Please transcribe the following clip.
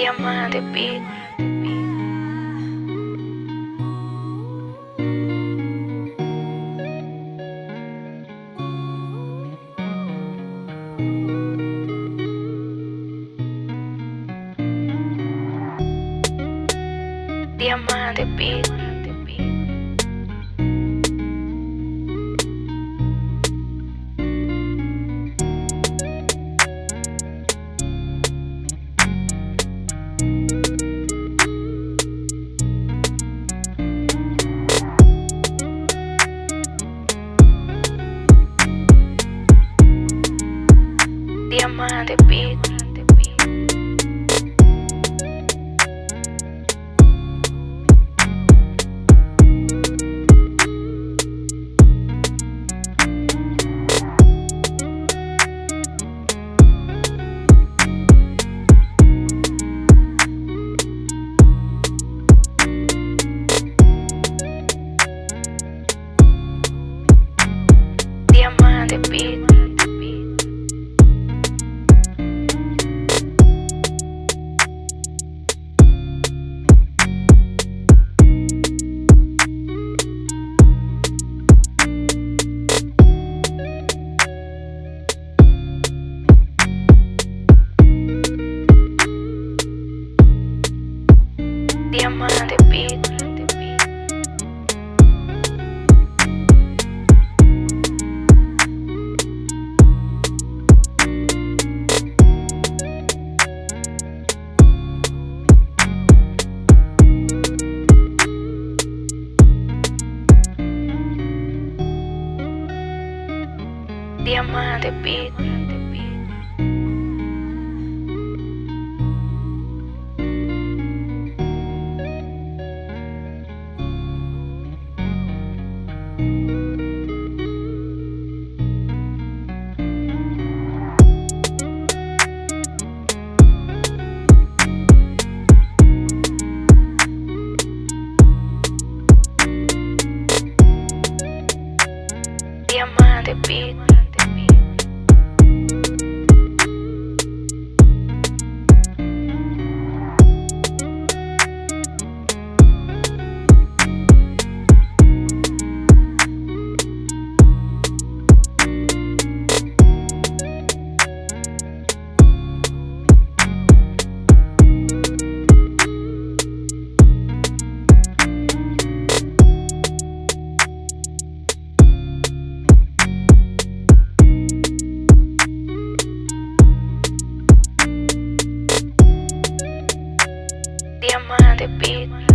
Diamante Beat. Diamante Beat. Diamante Beat. Diamante Beat. Diamante Beat. Diamante Beat. the beat